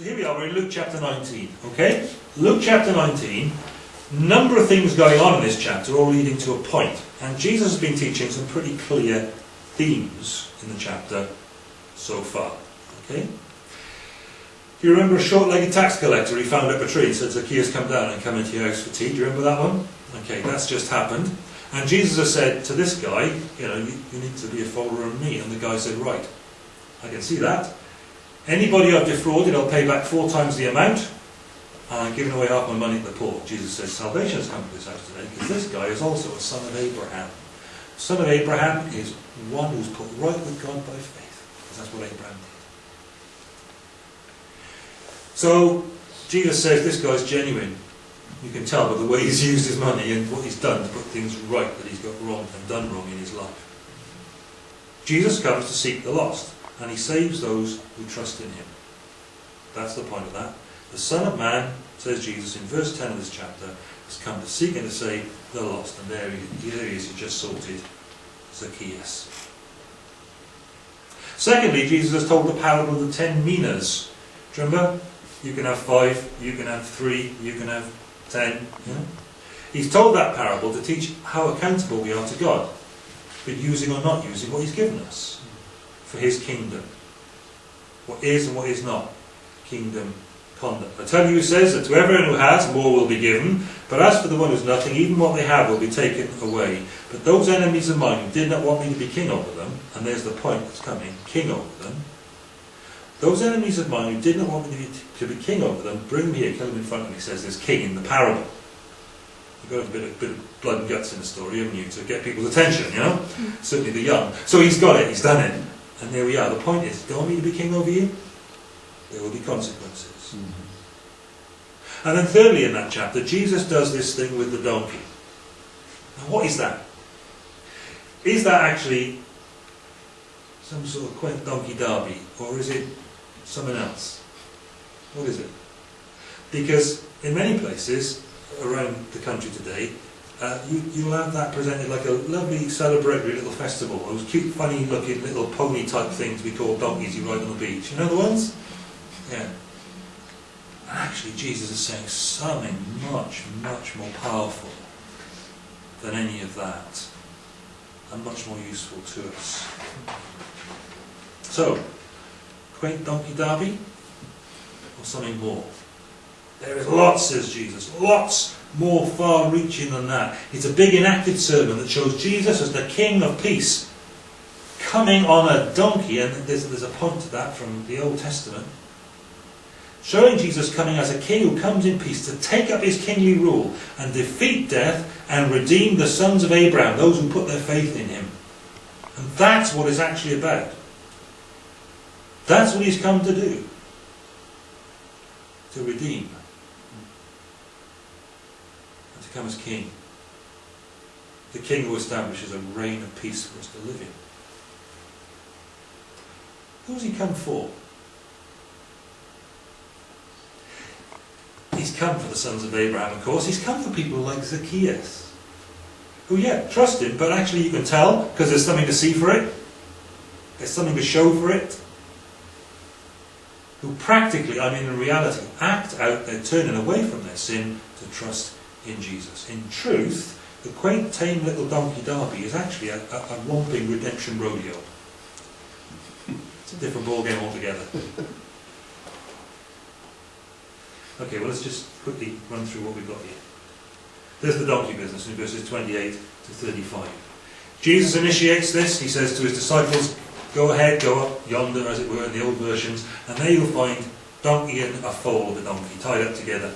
So here we are, we're in Luke chapter 19, okay? Luke chapter 19, number of things going on in this chapter, all leading to a point. And Jesus has been teaching some pretty clear themes in the chapter so far, okay? Do you remember a short-legged tax collector he found up a tree and said, Zacchaeus, come down and come into your house for tea? Do you remember that one? Okay, that's just happened. And Jesus has said to this guy, you know, you, you need to be a follower of me. And the guy said, right, I can see that. Anybody I've defrauded, I'll pay back four times the amount. And I'm giving away half my money to the poor. Jesus says, salvation has come to this house today because this guy is also a son of Abraham. Son of Abraham is one who's put right with God by faith. Because that's what Abraham did. So Jesus says this guy's genuine. You can tell by the way he's used his money and what he's done to put things right that he's got wrong and done wrong in his life. Jesus comes to seek the lost, and he saves those who trust in him. That's the point of that. The Son of Man, says Jesus in verse 10 of this chapter, has come to seek and to save the lost. And there he, there he is, he just sorted Zacchaeus. Secondly, Jesus has told the parable of the ten minas. Do you remember? You can have five, you can have three, you can have ten. He's told that parable to teach how accountable we are to God, but using or not using what He's given us for His kingdom. What is and what is not kingdom conduct. I tell you, he says that to everyone who has, more will be given, but as for the one who has nothing, even what they have will be taken away. But those enemies of mine who did not want me to be king over them, and there's the point that's coming, king over them, those enemies of mine who did not want me to be, to be king over them, bring me here, kill them in front of me, says this king in the parable. You've got a bit of, bit of blood and guts in the story, haven't you, to get people's attention, you know? Mm. Certainly the young. So he's got it, he's done it. And there we are. The point is, do you want me to be king over you? There will be consequences. Mm-hmm. And then thirdly in that chapter, Jesus does this thing with the donkey. Now what is that? Is that actually some sort of quaint donkey derby, or is it something else? What is it? Because in many places around the country today, uh, you, you'll have that presented like a lovely celebratory little festival. Those cute, funny looking little pony type things we call donkeys you ride on the beach. You know the ones? Yeah. Actually Jesus is saying something much, much more powerful than any of that. And much more useful to us. So, quaint donkey derby or something more? There is lots, says Jesus, lots more far reaching than that. It's a big enacted sermon that shows Jesus as the King of Peace coming on a donkey, and there's, there's a point to that from the Old Testament. Showing Jesus coming as a king who comes in peace to take up his kingly rule and defeat death and redeem the sons of Abraham, those who put their faith in him. And that's what it's actually about. That's what he's come to do. To redeem. As king. The king who establishes a reign of peace for us to live in. Who's he come for? He's come for the sons of Abraham, of course. He's come for people like Zacchaeus. Who, yeah, trust him, but actually you can tell because there's something to see for it. There's something to show for it. Who practically, I mean in reality, act out their turning away from their sin to trust in Jesus. In truth, the quaint, tame little donkey derby is actually a, a, a romping redemption rodeo. It's a different ballgame altogether. Okay, well let's just quickly run through what we've got here. There's the donkey business in verses 28 to 35. Jesus initiates this. He says to his disciples, go ahead, go up yonder, as it were, in the old versions, and there you'll find donkey and a foal of a donkey tied up together.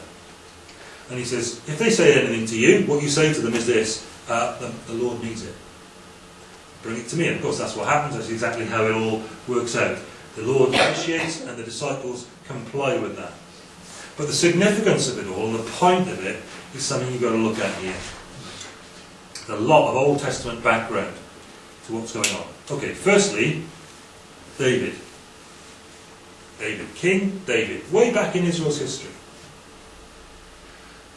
And he says, if they say anything to you, what you say to them is this, uh, the, the Lord needs it. Bring it to me. And of course that's what happens, that's exactly how it all works out. The Lord initiates and the disciples comply with that. But the significance of it all, and the point of it, is something you've got to look at here. There's a lot of Old Testament background to what's going on. Okay, firstly, David. David, King David, way back in Israel's history.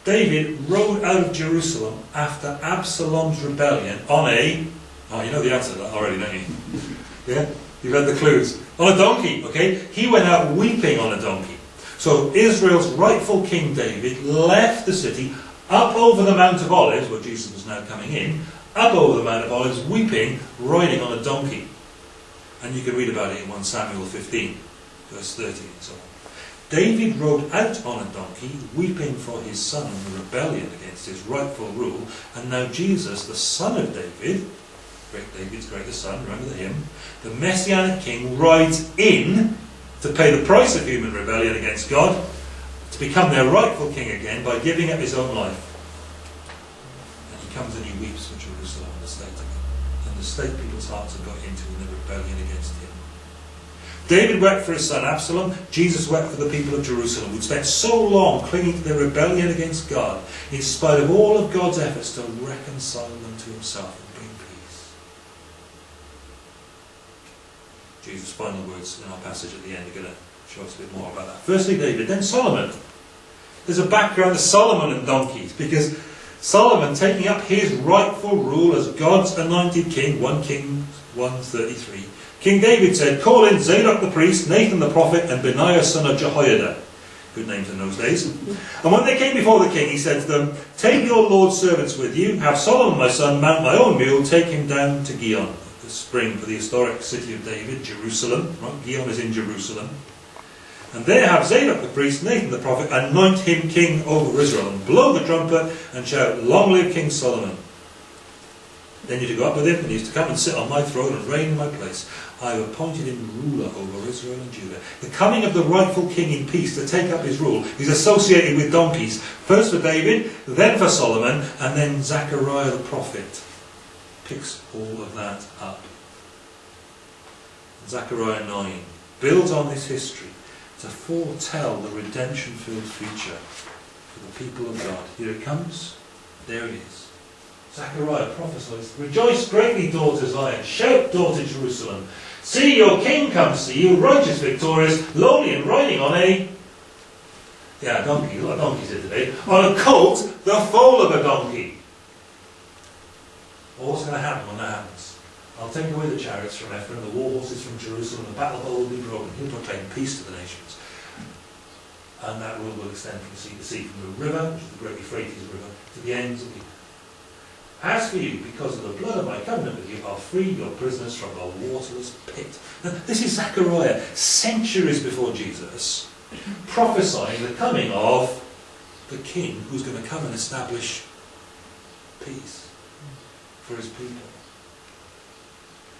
David rode out of Jerusalem after Absalom's rebellion on a, oh, you know the answer to that already, don't you? Yeah? You've read the clues. On a donkey, okay? He went out weeping on a donkey. So Israel's rightful King David left the city up over the Mount of Olives, where Jesus was now coming in, up over the Mount of Olives, weeping, riding on a donkey. And you can read about it in 1 Samuel 15, verse 30 and so on. David rode out on a donkey, weeping for his son in the rebellion against his rightful rule, and now Jesus, the son of David, great David's greatest son, remember the hymn, the Messianic King rides in to pay the price of human rebellion against God, to become their rightful king again by giving up his own life. And he comes and he weeps for Jerusalem and the state and the state people's hearts have got into in the rebellion against him. David wept for his son Absalom. Jesus wept for the people of Jerusalem, who'd spent so long clinging to their rebellion against God, in spite of all of God's efforts to reconcile them to himself and bring peace. Jesus' final words in our passage at the end are going to show us a bit more about that. Firstly, David, then Solomon. There's a background to Solomon and donkeys, because Solomon taking up his rightful rule as God's anointed king, 1 Kings 133, King David said, Call in Zadok the priest, Nathan the prophet, and Benaiah son of Jehoiada. Good names in those days. And when they came before the king, he said to them, Take your Lord's servants with you, have Solomon my son mount my own mule, take him down to Gihon, the spring for the historic city of David, Jerusalem. Right? Gihon is in Jerusalem. And there have Zadok the priest, Nathan the prophet, anoint him king over Israel, and blow the trumpet, and shout, Long live King Solomon. Then you're to go up with him, and he's to come and sit on my throne and reign in my place. I have appointed him ruler over Israel and Judah. The coming of the rightful king in peace to take up his rule is associated with donkeys. First for David, then for Solomon, and then Zechariah the prophet picks all of that up. Zechariah 9 builds on this history to foretell the redemption filled future for the people of God. Here it comes, there it is. Zechariah prophesies, Rejoice greatly, daughter Zion, shout, daughter Jerusalem. See, your king comes to you, righteous, victorious, lowly and riding on a yeah, a donkey, a lot of donkeys here today, on a colt, the foal of a donkey. Well, what's going to happen when that happens? I'll take away the chariots from Ephraim, the war horses from Jerusalem, the battle bow will be broken. He'll proclaim peace to the nations. And that rule will extend from sea to sea, from the river, which is the great Euphrates River, to the ends of the as for you, because of the blood of my covenant with you, I'll free your prisoners from the waterless pit. This is Zechariah, centuries before Jesus, prophesying the coming of the king who's going to come and establish peace for his people.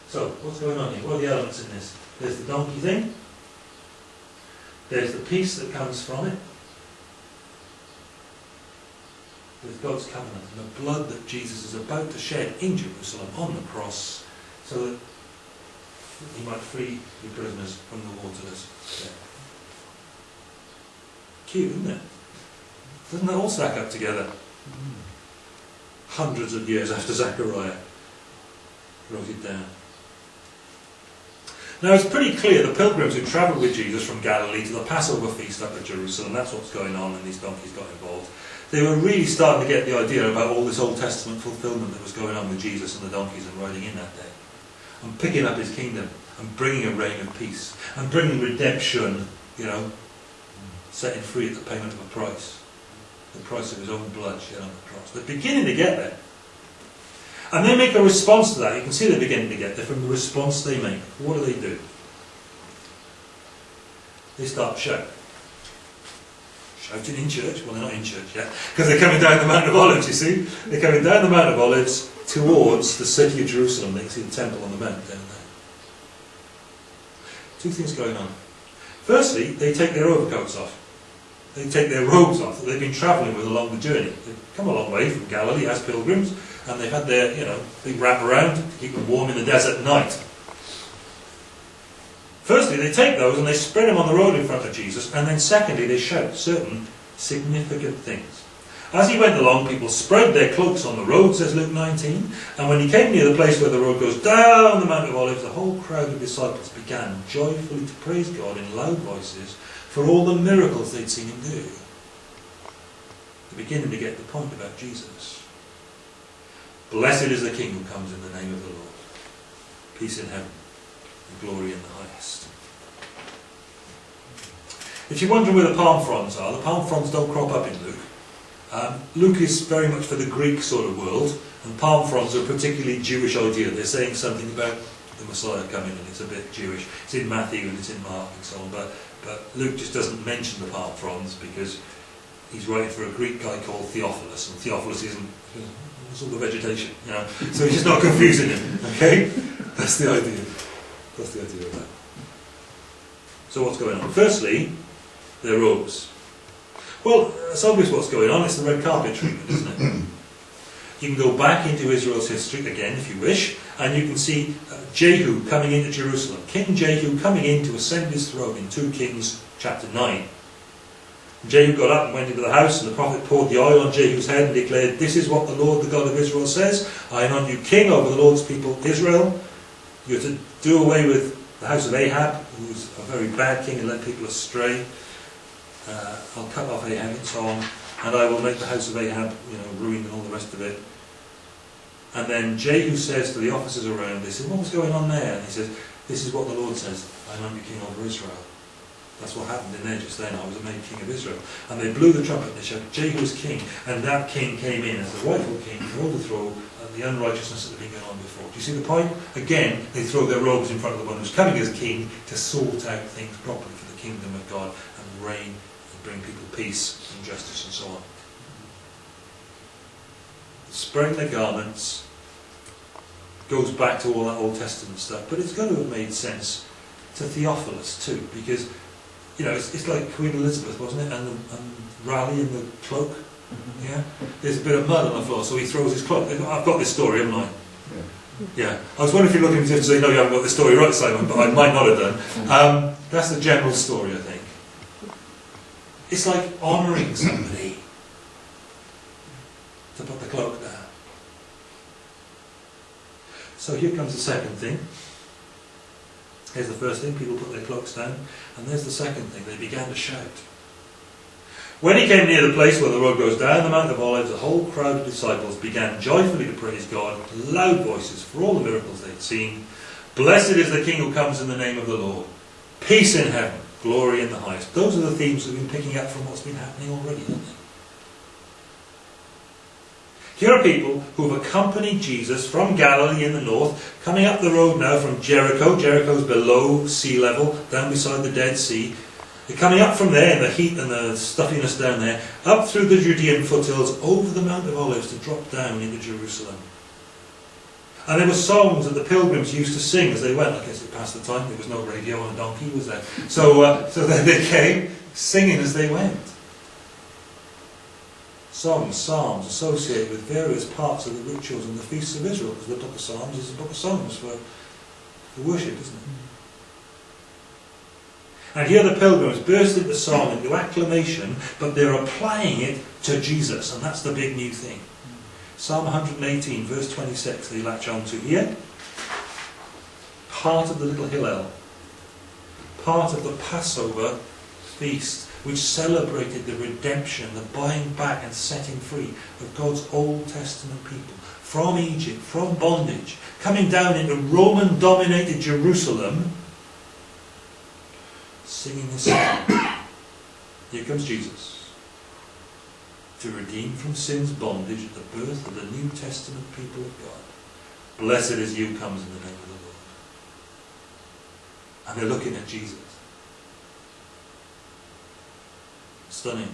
So, what's going on here? What are the elements in this? There's the donkey thing. There's the peace that comes from it. With God's covenant and the blood that Jesus is about to shed in Jerusalem on the cross so that he might free the prisoners from the waterless pit. Cute, isn't it? Doesn't that all stack up together? Hundreds of years after Zechariah wrote it down. Now it's pretty clear the pilgrims who travelled with Jesus from Galilee to the Passover feast up at Jerusalem, that's what's going on, and these donkeys got involved they were really starting to get the idea about all this Old Testament fulfillment that was going on with Jesus and the donkeys and riding in that day. And picking up his kingdom and bringing a reign of peace and bringing redemption, you know, setting free at the payment of a price. The price of his own blood shed on the cross. They're beginning to get there. And they make a response to that. You can see they're beginning to get there from the response they make. What do they do? They start shouting in church. Well, they're not in church yet, because they're coming down the Mount of Olives, you see. They're coming down the Mount of Olives towards the city of Jerusalem. They see the temple on the mount down there. Two things going on. Firstly, they take their overcoats off. They take their robes off that they've been travelling with along the journey. They've come a long way from Galilee as pilgrims, and they've had their, you know, big wrap around to keep them warm in the desert at night. Firstly, they take those and they spread them on the road in front of Jesus, and then secondly, they shout certain significant things. As he went along, people spread their cloaks on the road, says Luke 19, and when he came near the place where the road goes down the Mount of Olives, the whole crowd of disciples began joyfully to praise God in loud voices for all the miracles they'd seen him do. They're beginning to get the point about Jesus. Blessed is the King who comes in the name of the Lord. Peace in heaven glory in the highest. If you're wondering where the palm fronds are, the palm fronds don't crop up in Luke. Um, Luke is very much for the Greek sort of world, and palm fronds are a particularly Jewish idea. They're saying something about the Messiah coming, and it's a bit Jewish. It's in Matthew and it's in Mark and so on, but, but Luke just doesn't mention the palm fronds because he's writing for a Greek guy called Theophilus, and Theophilus isn't it's all the vegetation, you know. So he's just not confusing him. Okay, that's the idea. That's the idea of that. So what's going on? Firstly, their robes. Well, it's obvious what's going on. It's the red carpet treatment, isn't it? You can go back into Israel's history again, if you wish, and you can see uh, Jehu coming into Jerusalem. King Jehu coming in to ascend his throne in 2 Kings chapter 9. Jehu got up and went into the house, and the prophet poured the oil on Jehu's head and declared, This is what the Lord, the God of Israel, says I anoint you king over the Lord's people, Israel. You're to do away with the house of Ahab, who's a very bad king and led people astray uh, I'll cut off Ahab and so on, and I will make the house of Ahab, you know, ruined and all the rest of it. And then Jehu says to the officers around, they said, what was going on there? And he says, this is what the Lord says, I am the king over Israel. That's what happened in there then. I was made king of Israel. And they blew the trumpet and they shouted, Jehu is king. And that king came in as the rightful king to overthrow the unrighteousness that had been going on before. Do you see the point? Again, they throw their robes in front of the one who's coming as king to sort out things properly for the kingdom of God and reign and bring people peace and justice and so on. Spraying their garments goes back to all that Old Testament stuff, but it's going to have made sense to Theophilus too, because you know it's, it's like Queen Elizabeth, wasn't it? And, the, and Raleigh in the cloak. Mm-hmm. Yeah, there's a bit of mud on the floor, so he throws his cloak. I've got this story, haven't I? Yeah. I was wondering if you're looking to say, no, you haven't got the story right, Simon, but I might not have done. Um, that's the general story, I think. It's like honouring somebody to put the cloak down. So here comes the second thing. Here's the first thing, people put their cloaks down. And there's the second thing, they began to shout. When he came near the place where the road goes down the Mount of Olives, the whole crowd of disciples began joyfully to praise God, with loud voices, for all the miracles they'd seen. Blessed is the King who comes in the name of the Lord. Peace in heaven glory in the highest. Those are the themes we've been picking up from what's been happening already, aren't they? Here are people who have accompanied Jesus from Galilee in the north, coming up the road now from Jericho. Jericho's below sea level, down beside the Dead Sea. They're coming up from there the heat and the stuffiness down there, up through the Judean foothills, over the Mount of Olives to drop down into Jerusalem. And there were songs that the pilgrims used to sing as they went. I guess it passed the time. There was no radio and a donkey was there. So, uh, so then they came singing as they went. Songs, psalms associated with various parts of the rituals and the feasts of Israel. Because the book of Psalms is a book of songs for, for worship, isn't it? Mm. And here the pilgrims burst into song, into acclamation, but they're applying it to Jesus, and that's the big new thing. Mm. Psalm 118, verse 26, they latch on to here. Part of the little Hallel, part of the Passover feast, which celebrated the redemption, the buying back and setting free of God's Old Testament people from Egypt, from bondage, coming down into Roman dominated Jerusalem, singing this song. Here comes Jesus to redeem from sin's bondage at the birth of the New Testament people of God. Blessed is you comes in the name of the Lord. And they're looking at Jesus. Stunning.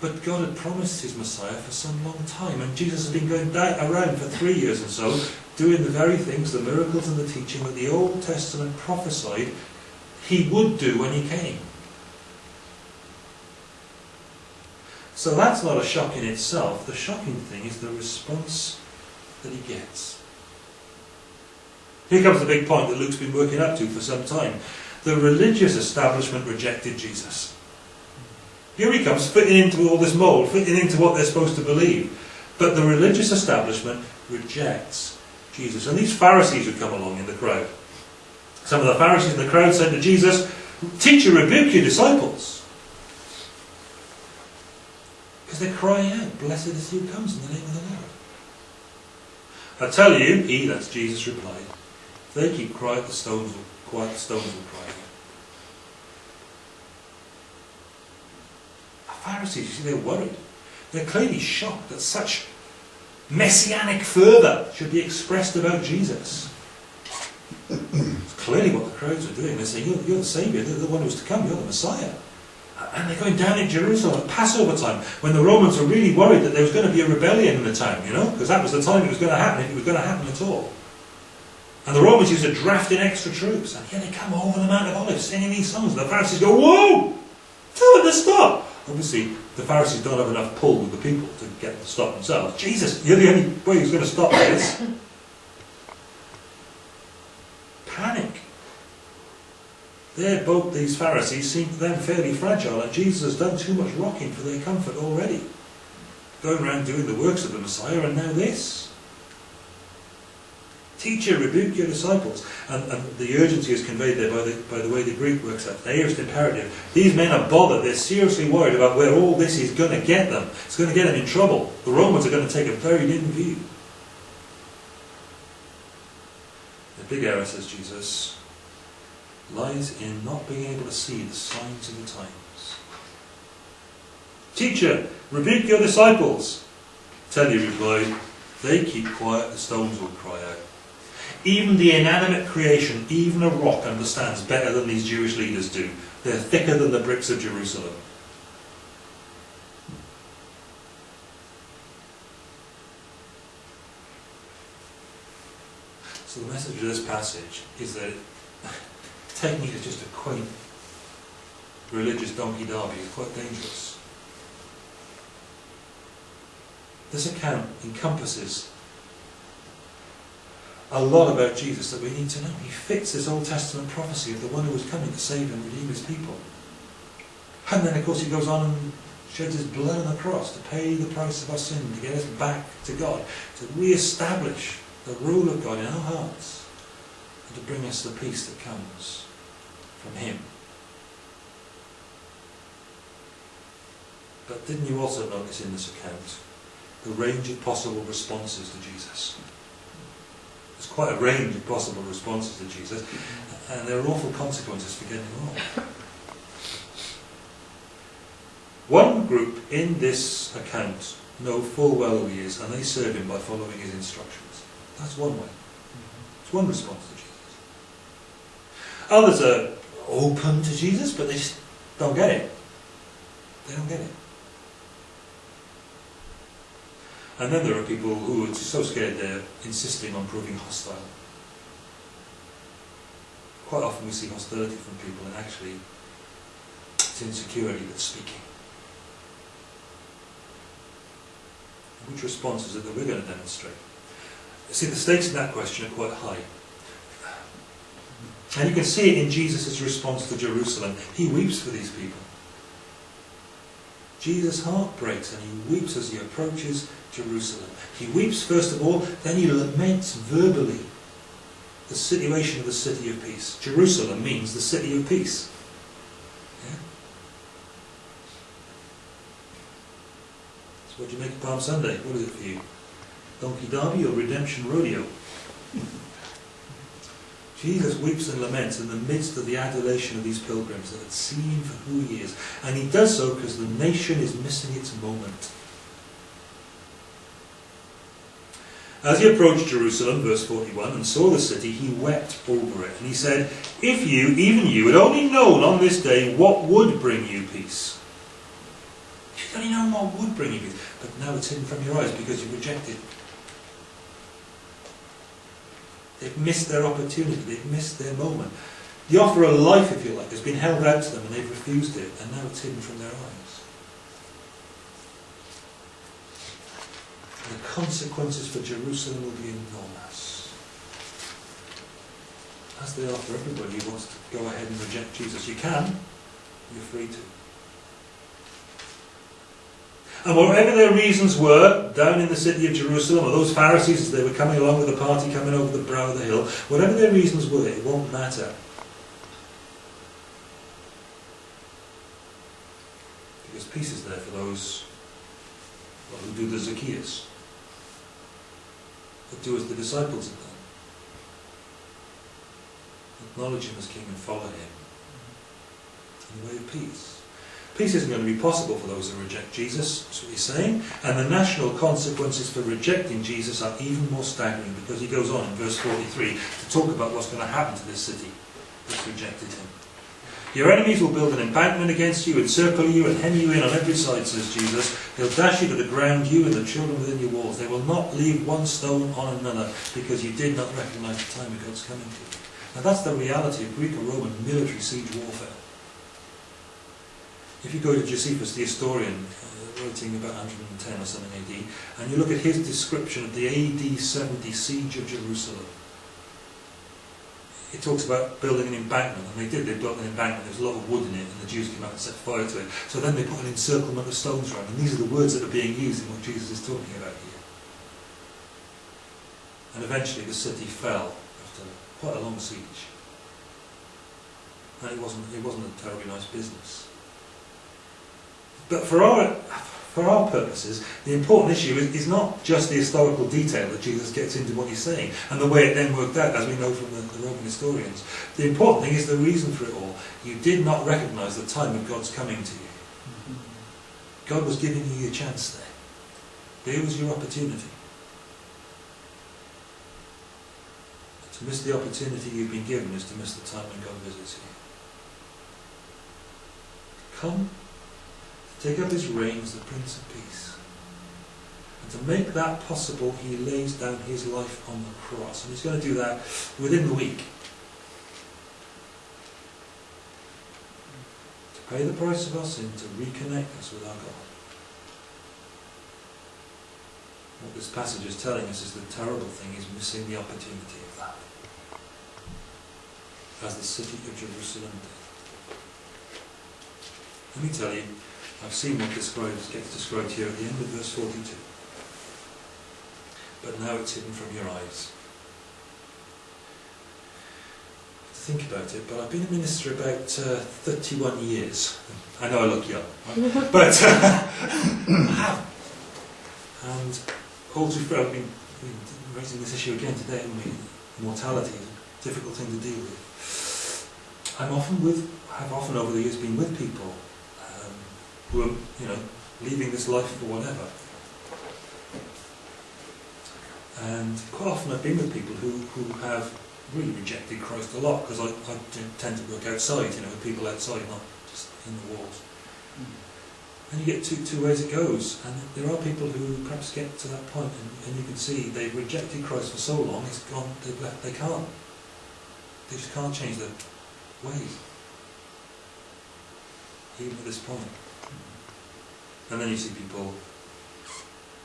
But God had promised his Messiah for some long time, and Jesus has been going around for three years and so, doing the very things, the miracles and the teaching that the Old Testament prophesied he would do when he came. So that's not a shock in itself. The shocking thing is the response that he gets. Here comes the big point that Luke's been working up to for some time. The religious establishment rejected Jesus. Here he comes, fitting into all this mould, fitting into what they're supposed to believe. But the religious establishment rejects Jesus. And these Pharisees who come along in the crowd, some of the Pharisees in the crowd said to Jesus, Teacher, rebuke your disciples. Because they're crying out, Blessed is he who comes in the name of the Lord. I tell you, he, that's Jesus, replied, they keep crying, the stones will quiet, the stones will cry out. The Pharisees, you see, they're worried. They're clearly shocked that such messianic fervour should be expressed about Jesus. It's clearly what the crowds are doing. They're saying, You're, you're the Saviour, the one who's to come, you're the Messiah. And they're going down in Jerusalem at Passover time, when the Romans were really worried that there was going to be a rebellion in the town, you know, because that was the time it was going to happen, if it was going to happen at all. And the Romans used to draft in extra troops, and here they come over the Mount of Olives singing these songs. And the Pharisees go, Whoa! Tell them to stop! Obviously, the Pharisees don't have enough pull with the people to get them to stop themselves. Jesus, you're the only way who's going to stop this. Panic. Their boat, these Pharisees, seem to them fairly fragile, and Jesus has done too much rocking for their comfort already. Going around doing the works of the Messiah, and now this. Teacher, rebuke your disciples. And, and, the urgency is conveyed there by the, by the way the Greek works out. The aorist imperative. These men are bothered. They're seriously worried about where all this is going to get them. It's going to get them in trouble. The Romans are going to take a very dim view. The big error, says Jesus, lies in not being able to see the signs of the times. Teacher, rebuke your disciples. Teddy replied, They keep quiet, the stones will cry out. Even the inanimate creation, even a rock, understands better than these Jewish leaders do. They're thicker than the bricks of Jerusalem. So the message of this passage is that taking it as just a quaint religious donkey derby is quite dangerous. This account encompasses a lot about Jesus that we need to know. He fits this Old Testament prophecy of the one who was coming to save and redeem his people. And then, of course, he goes on and sheds his blood on the cross to pay the price of our sin, to get us back to God, to re-establish the rule of God in our hearts, and to bring us the peace that comes from him. But didn't you also notice in this account the range of possible responses to Jesus? There's quite a range of possible responses to Jesus, and there are awful consequences for getting wrong. One group in this account know full well who he is, and they serve him by following his instructions. That's one way. It's one response to Jesus. Others are open to Jesus, but they just don't get it. They don't get it. And then there are people who are so scared they're insisting on proving hostile. Quite often we see hostility from people and actually it's insecurity that's speaking. Which response is it that we're going to demonstrate? See, the stakes in that question are quite high. And you can see it in Jesus' response to Jerusalem. He weeps for these people. Jesus' heart breaks and he weeps as he approaches Jerusalem. He weeps first of all, then he laments verbally the situation of the city of peace. Jerusalem means the city of peace. Yeah? So what do you make of Palm Sunday? What is it for you? Donkey Derby or Redemption Rodeo? Jesus weeps and laments in the midst of the adulation of these pilgrims that had seen him for who he is. And he does so because the nation is missing its moment. As he approached Jerusalem, verse 41, and saw the city, he wept over it. And he said, If you, even you, had only known on this day what would bring you peace. If you'd only known what would bring you peace. But now it's hidden from your eyes because you rejected. They've missed their opportunity. They've missed their moment. The offer of life, if you like, has been held out to them and they've refused it. And now it's hidden from their eyes. the consequences for Jerusalem will be enormous. As they are for everybody who wants to go ahead and reject Jesus. You can, you're free to. And whatever their reasons were, down in the city of Jerusalem, or those Pharisees as they were coming along with the party coming over the brow of the hill, whatever their reasons were, it won't matter. Because peace is there for those well, who do the Zacchaeus but do as the disciples have done. Acknowledge him as king and follow him in the way of peace. Peace isn't going to be possible for those who reject Jesus, that's what he's saying. And the national consequences for rejecting Jesus are even more staggering because he goes on in verse 43 to talk about what's going to happen to this city that's rejected him. Your enemies will build an embankment against you, encircle you, and hem you in on every side, says Jesus. They'll dash you to the ground, you and the children within your walls. They will not leave one stone on another, because you did not recognize the time of God's coming to you. Now that's the reality of Greek and Roman military siege warfare. If you go to Josephus, the historian, uh, writing about 110 or something AD, and you look at his description of the AD 70 siege of Jerusalem, it talks about building an embankment, and they did, they built an embankment, there was a lot of wood in it, and the Jews came out and set fire to it. So then they put an encirclement of stones around, and these are the words that are being used in what Jesus is talking about here. And eventually the city fell after quite a long siege. And it wasn't, it wasn't a terribly nice business. But for our, for our purposes, the important issue is, is not just the historical detail that Jesus gets into what he's saying and the way it then worked out, as we know from the, the Roman historians. The important thing is the reason for it all. You did not recognize the time of God's coming to you. God was giving you your chance there. There was your opportunity. To miss the opportunity you've been given is to miss the time when God visits you. Come take up his reign as the Prince of Peace. And to make that possible, he lays down his life on the cross. And he's going to do that within the week. To pay the price of our sin, to reconnect us with our God. What this passage is telling us is the terrible thing is missing the opportunity of that. As the city of Jerusalem did. Let me tell you, I've seen what describes, gets described here at the end of verse 42. But now it's hidden from your eyes. Think about it, but I've been a minister about uh, 31 years. I know I look young, right? but uh, I have. And all too frequently, I've been, been raising this issue again today, haven't we? Mortality is a difficult thing to deal with. I'm often with, have often over the years been with people who are, you know, leaving this life for whatever. And quite often I've been with people who, who have really rejected Christ a lot because I, I tend to work outside, you know, with people outside, not just in the walls. Mm. And you get two, two ways it goes. And there are people who perhaps get to that point and, and you can see they've rejected Christ for so long, it's gone, they've left, they can't. They just can't change their ways. Even at this point. And then you see people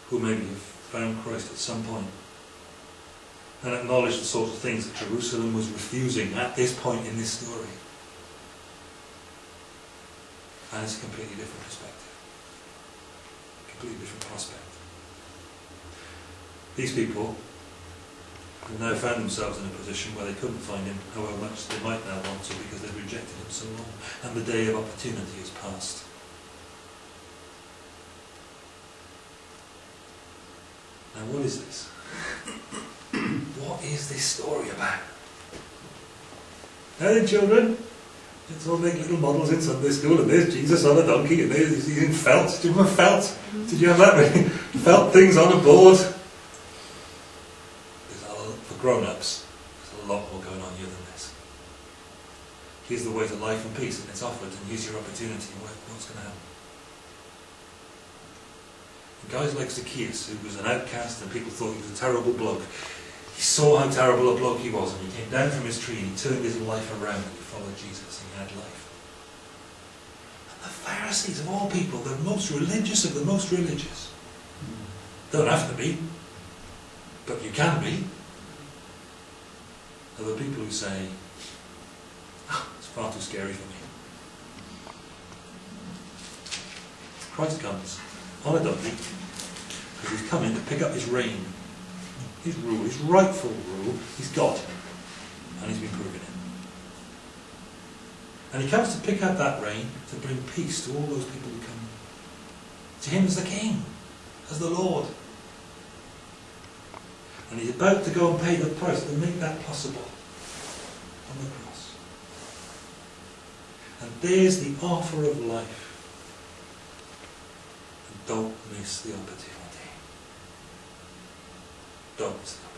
who maybe have found Christ at some point and acknowledge the sort of things that Jerusalem was refusing at this point in this story. And it's a completely different perspective. Completely different prospect. These people have now found themselves in a position where they couldn't find him however much they might now want to because they've rejected him so long. And the day of opportunity has passed. Now, what is this? what is this story about? Now then, children, let's all make little models in Sunday school, and there's Jesus on a donkey, and there's he's in felt. Do you remember felt? Mm-hmm. Did you have that? felt things on a board. There's a, for grown-ups, there's a lot more going on here than this. Here's the way to life and peace, and it's offered, and here's your opportunity, what's going to happen? Guys like Zacchaeus, who was an outcast and people thought he was a terrible bloke, he saw how terrible a bloke he was and he came down from his tree and he turned his life around and he followed Jesus and he had life. And the Pharisees of all people, the most religious of the most religious, don't have to be, but you can be, are the people who say, oh, it's far too scary for me. Christ comes on a donkey, because he's coming to pick up his reign, his rule, his rightful rule. He's God, and he's been proven it. And he comes to pick up that reign to bring peace to all those people who come to him as the King, as the Lord. And he's about to go and pay the price to make that possible. on the cross. And there's the offer of life. Don't miss the opportunity. Don't.